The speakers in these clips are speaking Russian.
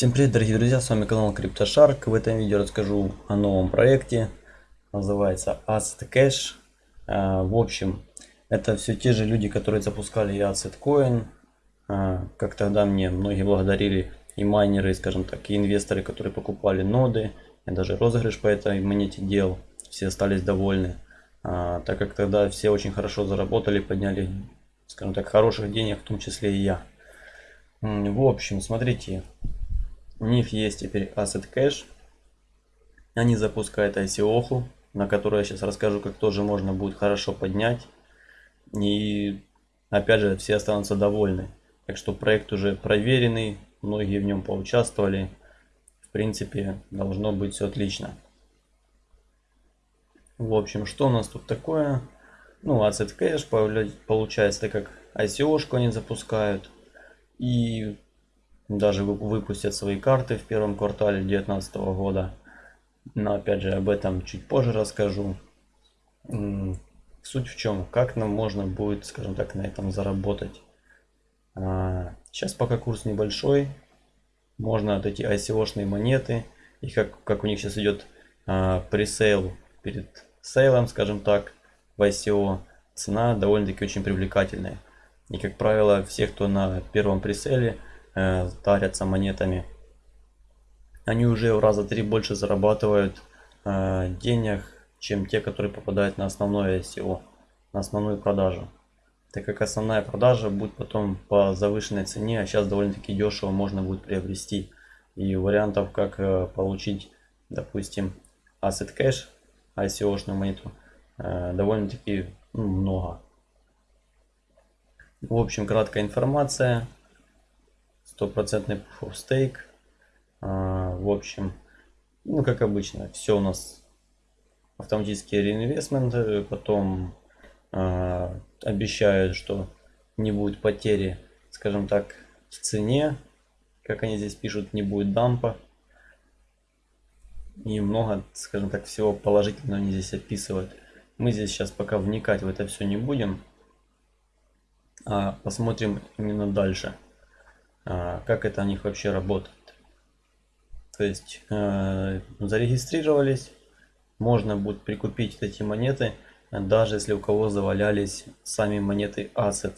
Всем привет, дорогие друзья, с вами канал CryptoShark. В этом видео расскажу о новом проекте, называется Asset Cash. А, в общем, это все те же люди, которые запускали Asset Coin. А, как тогда мне многие благодарили и майнеры, скажем так, и инвесторы, которые покупали ноды. Я даже розыгрыш по этой монете делал, все остались довольны. А, так как тогда все очень хорошо заработали, подняли, скажем так, хороших денег, в том числе и я. В общем, смотрите, у них есть теперь Asset Cache. Они запускают ICO, на которую я сейчас расскажу, как тоже можно будет хорошо поднять. И опять же, все останутся довольны. Так что проект уже проверенный, многие в нем поучаствовали. В принципе, должно быть все отлично. В общем, что у нас тут такое? Ну, Asset Cache получается, так как ICO-шку они запускают. И даже выпустят свои карты в первом квартале 2019 года. Но опять же об этом чуть позже расскажу. Суть в чем, как нам можно будет, скажем так, на этом заработать. А, сейчас пока курс небольшой, можно вот эти ICO-шные монеты, и как, как у них сейчас идет а, пресейл перед сейлом, скажем так, в ICO, цена довольно-таки очень привлекательная. И как правило, все, кто на первом преселе, э, тарятся монетами. Они уже в раза три больше зарабатывают э, денег, чем те, которые попадают на основное SEO, на основную продажу. Так как основная продажа будет потом по завышенной цене, а сейчас довольно-таки дешево можно будет приобрести. И вариантов, как э, получить, допустим, Asset Cash, ICO-шную монету, э, довольно-таки ну, много. В общем, краткая информация стопроцентный proof of stake. А, в общем, ну как обычно, все у нас автоматические реинвестменты, потом а, обещают, что не будет потери, скажем так, в цене, как они здесь пишут, не будет дампа. И много, скажем так, всего положительного они здесь описывают. Мы здесь сейчас пока вникать в это все не будем, а посмотрим именно дальше. А, как это у них вообще работает. То есть э, зарегистрировались, можно будет прикупить эти монеты, даже если у кого завалялись сами монеты Asset.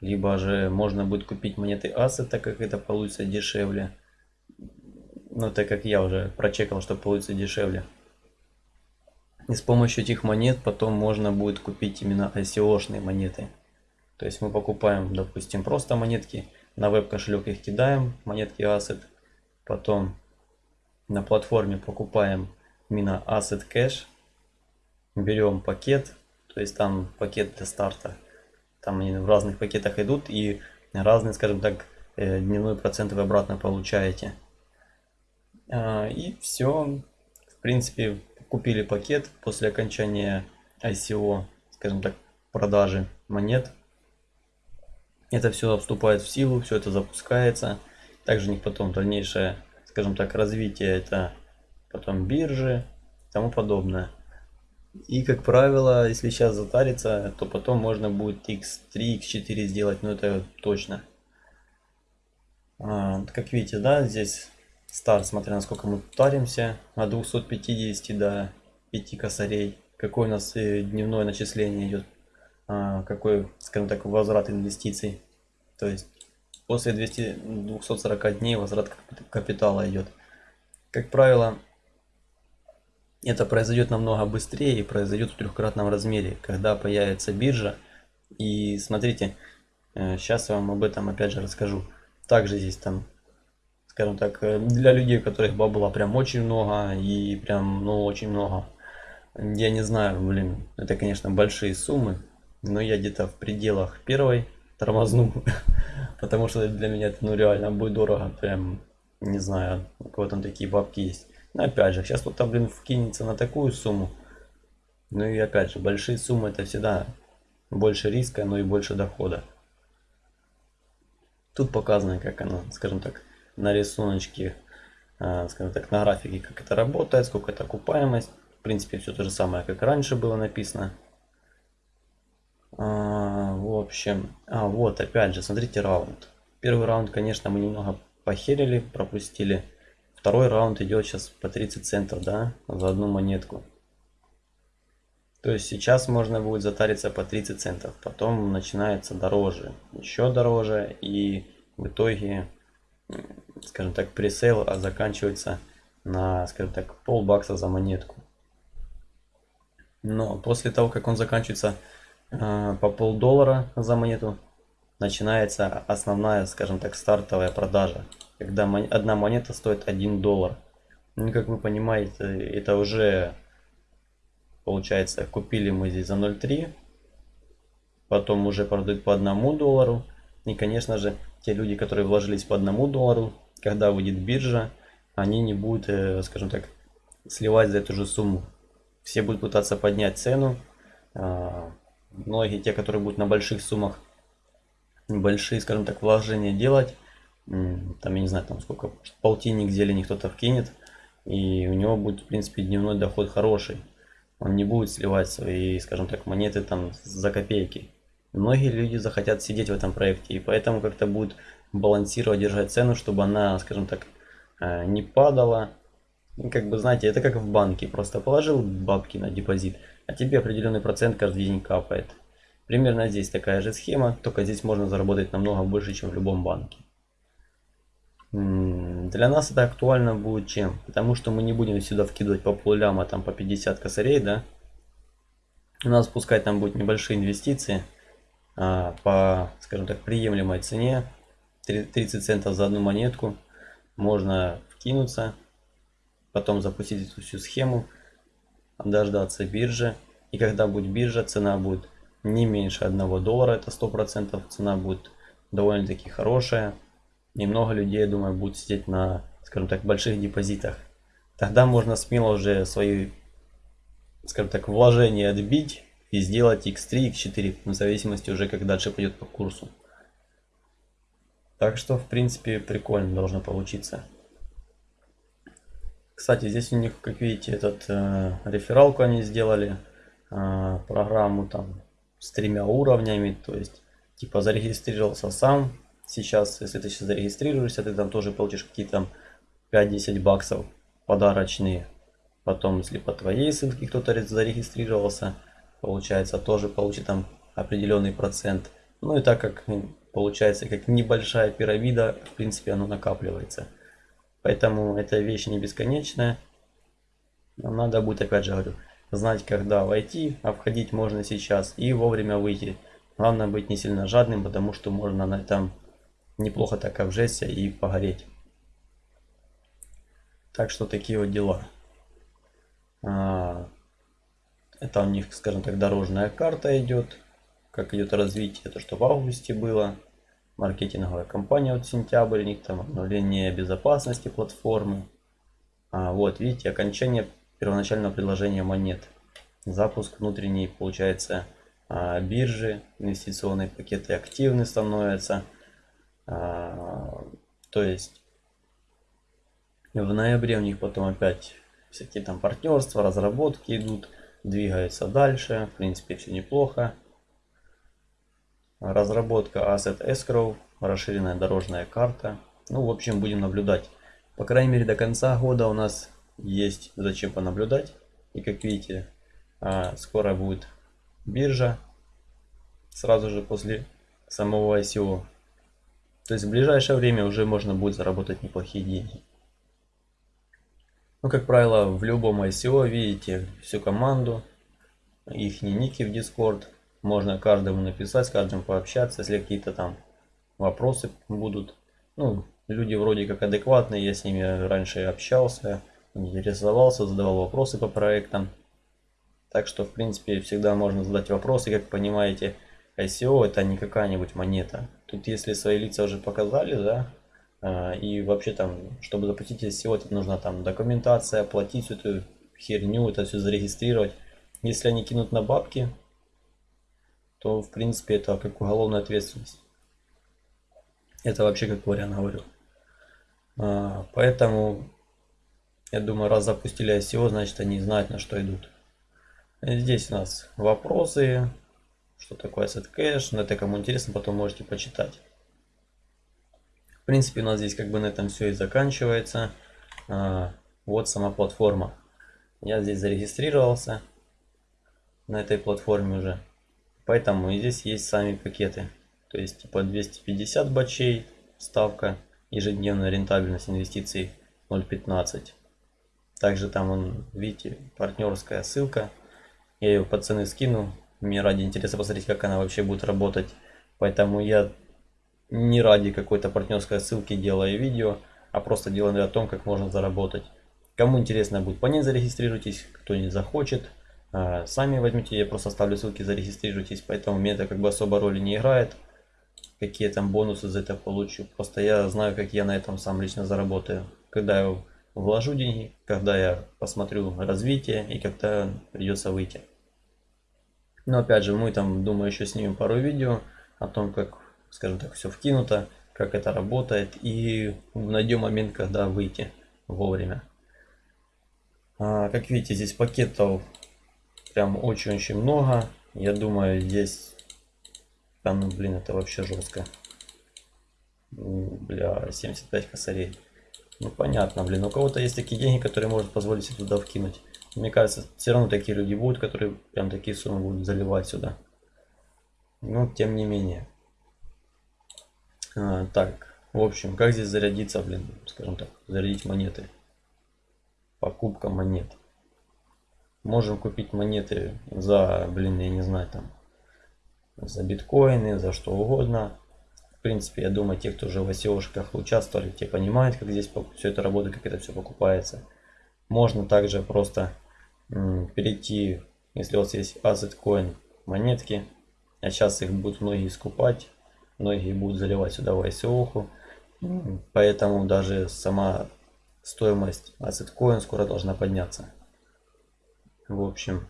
Либо же можно будет купить монеты Asset, так как это получится дешевле. Ну, так как я уже прочекал, что получится дешевле. И с помощью этих монет потом можно будет купить именно ICO-шные монеты. То есть мы покупаем, допустим, просто монетки на веб-кошелек их кидаем, монетки Asset. Потом на платформе покупаем именно Asset Cash. Берем пакет, то есть там пакет для старта. Там они в разных пакетах идут и разные, скажем так, э, дневной процент вы обратно получаете. А, и все. В принципе, купили пакет после окончания ICO, скажем так, продажи монет. Это все вступает в силу, все это запускается. Также у них потом дальнейшее, скажем так, развитие это потом биржи и тому подобное. И как правило, если сейчас затариться, то потом можно будет x3, x4 сделать, но это точно. А, как видите, да, здесь старт, смотря насколько мы таримся, от 250 до 5 косарей. Какое у нас э, дневное начисление идет какой, скажем так, возврат инвестиций. То есть после 200, 240 дней возврат капитала идет. Как правило, это произойдет намного быстрее и произойдет в трехкратном размере, когда появится биржа. И смотрите, сейчас э, я вам об этом опять же расскажу. Также здесь там, скажем так, э, для людей, у которых бабла прям очень много и прям, ну, очень много. Я не знаю, блин, это, конечно, большие суммы но я где-то в пределах первой тормозну, потому что для меня это ну реально будет дорого, прям не знаю, у кого там такие бабки есть. Но опять же, сейчас кто-то, блин, вкинется на такую сумму. Ну и опять же, большие суммы это всегда больше риска, но и больше дохода. Тут показано, как оно, скажем так, на рисуночке, а, скажем так, на графике, как это работает, сколько это окупаемость. В принципе, все то же самое, как раньше было написано. А, в общем, а вот опять же, смотрите раунд. Первый раунд, конечно, мы немного похерили, пропустили. Второй раунд идет сейчас по 30 центов, да, за одну монетку. То есть сейчас можно будет затариться по 30 центов, потом начинается дороже, еще дороже и в итоге, скажем так, пресейл а заканчивается на, скажем так, пол бакса за монетку. Но после того, как он заканчивается по полдоллара за монету, начинается основная, скажем так, стартовая продажа, когда одна монета стоит 1 доллар. Ну, как вы понимаете, это уже получается, купили мы здесь за 0.3, потом уже продают по 1 доллару. И, конечно же, те люди, которые вложились по 1 доллару, когда выйдет биржа, они не будут, э, скажем так, сливать за эту же сумму. Все будут пытаться поднять цену. Многие, те, которые будут на больших суммах, большие, скажем так, вложения делать, там, я не знаю, там сколько, полтинник зелени кто-то вкинет, и у него будет, в принципе, дневной доход хороший. Он не будет сливать свои, скажем так, монеты там за копейки. Многие люди захотят сидеть в этом проекте, и поэтому как-то будут балансировать, держать цену, чтобы она, скажем так, э, не падала. И как бы, знаете, это как в банке, просто положил бабки на депозит, а тебе определенный процент каждый день капает. Примерно здесь такая же схема, только здесь можно заработать намного больше, чем в любом банке. Для нас это актуально будет чем? Потому что мы не будем сюда вкидывать по полляма, там по 50 косарей, да? У нас пускай там будут небольшие инвестиции а, по, скажем так, приемлемой цене. 30 центов за одну монетку. Можно вкинуться, потом запустить эту всю схему, дождаться биржи. И когда будет биржа, цена будет не меньше 1 доллара, это 100%, цена будет довольно-таки хорошая. Немного людей, я думаю, будут сидеть на, скажем так, больших депозитах. Тогда можно смело уже свои, скажем так, вложения отбить и сделать x3, x4, в зависимости уже как дальше пойдет по курсу. Так что, в принципе, прикольно должно получиться. Кстати, здесь у них, как видите, этот э, рефералку они сделали, э, программу там с тремя уровнями, то есть типа зарегистрировался сам, сейчас, если ты сейчас зарегистрируешься, ты там тоже получишь какие-то 5-10 баксов подарочные. Потом, если по твоей ссылке кто-то зарегистрировался, получается, тоже получит там определенный процент. Ну и так как получается, как небольшая пирамида, в принципе, оно накапливается. Поэтому эта вещь не бесконечная. Нам надо будет, опять же говорю, знать, когда войти, а входить можно сейчас и вовремя выйти. Главное быть не сильно жадным, потому что можно на этом неплохо так обжечься и погореть. Так что такие вот дела. А, это у них, скажем так, дорожная карта идет. Как идет развитие, то что в августе было. Маркетинговая кампания вот сентябрь, у них там обновление безопасности платформы. А, вот видите, окончание первоначального предложения монет. Запуск внутренней, получается, а, биржи, инвестиционные пакеты активны становятся. А, то есть в ноябре у них потом опять всякие там партнерства, разработки идут, двигаются дальше. В принципе, все неплохо. Разработка Asset Escrow, расширенная дорожная карта. Ну, в общем, будем наблюдать. По крайней мере, до конца года у нас есть зачем понаблюдать. И как видите, а, скоро будет биржа. Сразу же после самого ICO. То есть в ближайшее время уже можно будет заработать неплохие деньги. Ну, как правило, в любом ICO видите всю команду, их ники в Discord. Можно каждому написать, с каждым пообщаться, если какие-то там вопросы будут. Ну, люди вроде как адекватные, я с ними раньше общался, интересовался, задавал вопросы по проектам. Так что, в принципе, всегда можно задать вопросы, как понимаете, ICO это не какая-нибудь монета. Тут если свои лица уже показали, да, а, и вообще там, чтобы запустить ICO, это нужна там документация, оплатить всю эту херню, это все зарегистрировать. Если они кинут на бабки, то в принципе это как уголовная ответственность. Это вообще как вариант говорю. А, поэтому, я думаю, раз запустили ICO, значит они знают на что идут. Здесь у нас вопросы, что такое asset cache, но это кому интересно, потом можете почитать. принципе, у нас здесь как бы на этом все и заканчивается. А, вот сама платформа. Я здесь зарегистрировался на этой платформе уже. Поэтому и здесь есть сами пакеты. То есть типа 250 бачей ставка, ежедневная рентабельность инвестиций 0.15. Также там, он, видите, партнерская ссылка. Я ее по цены скину. Мне ради интереса посмотреть, как она вообще будет работать. Поэтому я не ради какой-то партнерской ссылки делаю видео, а просто делаю о том, как можно заработать. Кому интересно будет по ней зарегистрируйтесь, кто не захочет. А, сами возьмите, я просто оставлю ссылки, зарегистрируйтесь, поэтому мне это как бы особо роли не играет. Какие там бонусы за это получу. Просто я знаю, как я на этом сам лично заработаю. Когда я вложу деньги, когда я посмотрю развитие и когда придется выйти. Но опять же, мы там, думаю, еще снимем пару видео о том, как, скажем так, все вкинуто, как это работает и найдем момент, когда выйти вовремя. А, как видите, здесь пакетов прям очень-очень много. Я думаю, здесь... Там, ну, блин, это вообще жестко. Бля, 75 косарей. Ну, понятно, блин. У кого-то есть такие деньги, которые может позволить себе туда вкинуть. Мне кажется, все равно такие люди будут, которые прям такие суммы будут заливать сюда. Но, тем не менее. А, так, в общем, как здесь зарядиться, блин, скажем так, зарядить монеты. Покупка монет. Можем купить монеты за, блин, я не знаю, там, за биткоины, за что угодно. В принципе, я думаю, те, кто уже в ICO-шках участвовали, те понимают, как здесь все это работает, как это все покупается. Можно также просто перейти, если у вас есть Asset Coin монетки, а сейчас их будут многие скупать, многие будут заливать сюда в ICO. Поэтому даже сама стоимость Asset Coin скоро должна подняться. В общем,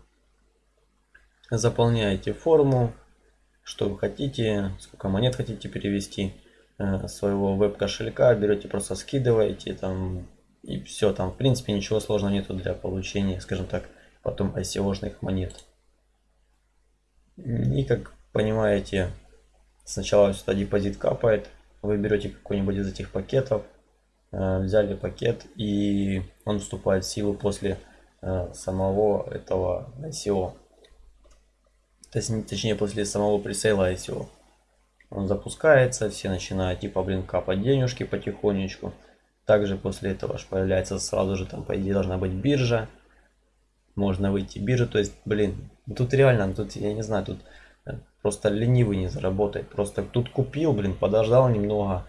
заполняете форму, что вы хотите, сколько монет хотите перевести э, своего веб-кошелька, берете, просто скидываете там и все, там в принципе ничего сложного нету для получения, скажем так, потом ICO-шных монет. И как понимаете, сначала сюда депозит капает, вы берете какой-нибудь из этих пакетов, э, взяли пакет и он вступает в силу после самого этого ICO. Точнее, после самого пресейла ICO. Он запускается, все начинают типа, блин, капать денежки потихонечку. Также после этого аж появляется сразу же, там, по идее, должна быть биржа. Можно выйти биржу, то есть, блин, тут реально, тут, я не знаю, тут э, просто ленивый не заработает. Просто тут купил, блин, подождал немного.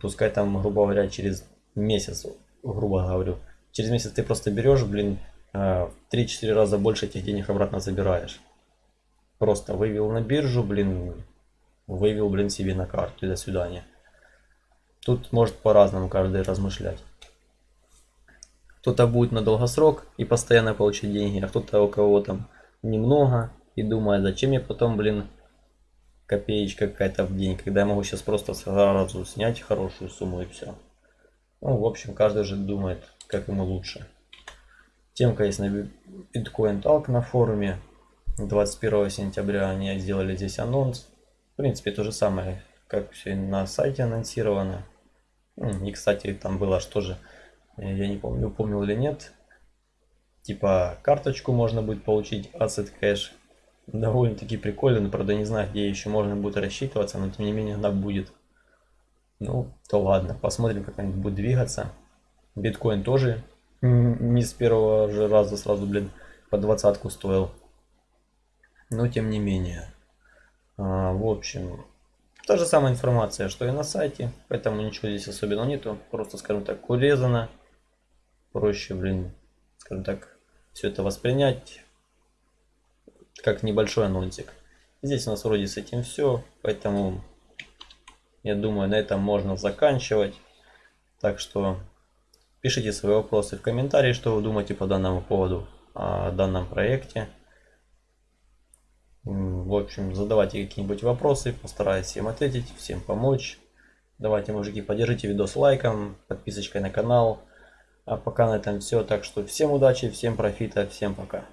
Пускай там, грубо говоря, через месяц, грубо говорю, через месяц ты просто берешь, блин, в 3-4 раза больше этих денег обратно забираешь. Просто вывел на биржу, блин, вывел, блин, себе на карту и до свидания. Тут может по-разному каждый размышлять. Кто-то будет на долгосрок и постоянно получить деньги, а кто-то у кого там немного и думает, зачем мне потом, блин, копеечка какая-то в день, когда я могу сейчас просто сразу снять хорошую сумму и все. Ну, в общем, каждый же думает, как ему лучше. Темка есть на Bitcoin Talk на форуме. 21 сентября они сделали здесь анонс. В принципе, то же самое, как все на сайте анонсировано. И, кстати, там было что же, я не помню, упомнил или нет. Типа карточку можно будет получить, Asset Cash. Довольно-таки прикольно, но правда не знаю, где еще можно будет рассчитываться, но тем не менее она будет. Ну, то ладно, посмотрим, как они будут двигаться. Биткоин тоже не с первого же раза сразу, блин, по двадцатку стоил. Но тем не менее. А, в общем, та же самая информация, что и на сайте. Поэтому ничего здесь особенного нету. Просто, скажем так, урезано. Проще, блин, скажем так, все это воспринять как небольшой анонсик. Здесь у нас вроде с этим все. Поэтому, я думаю, на этом можно заканчивать. Так что Пишите свои вопросы в комментарии, что вы думаете по данному поводу, о данном проекте. В общем, задавайте какие-нибудь вопросы, постараюсь всем ответить, всем помочь. Давайте, мужики, поддержите видос лайком, подписочкой на канал. А пока на этом все. Так что всем удачи, всем профита, всем пока.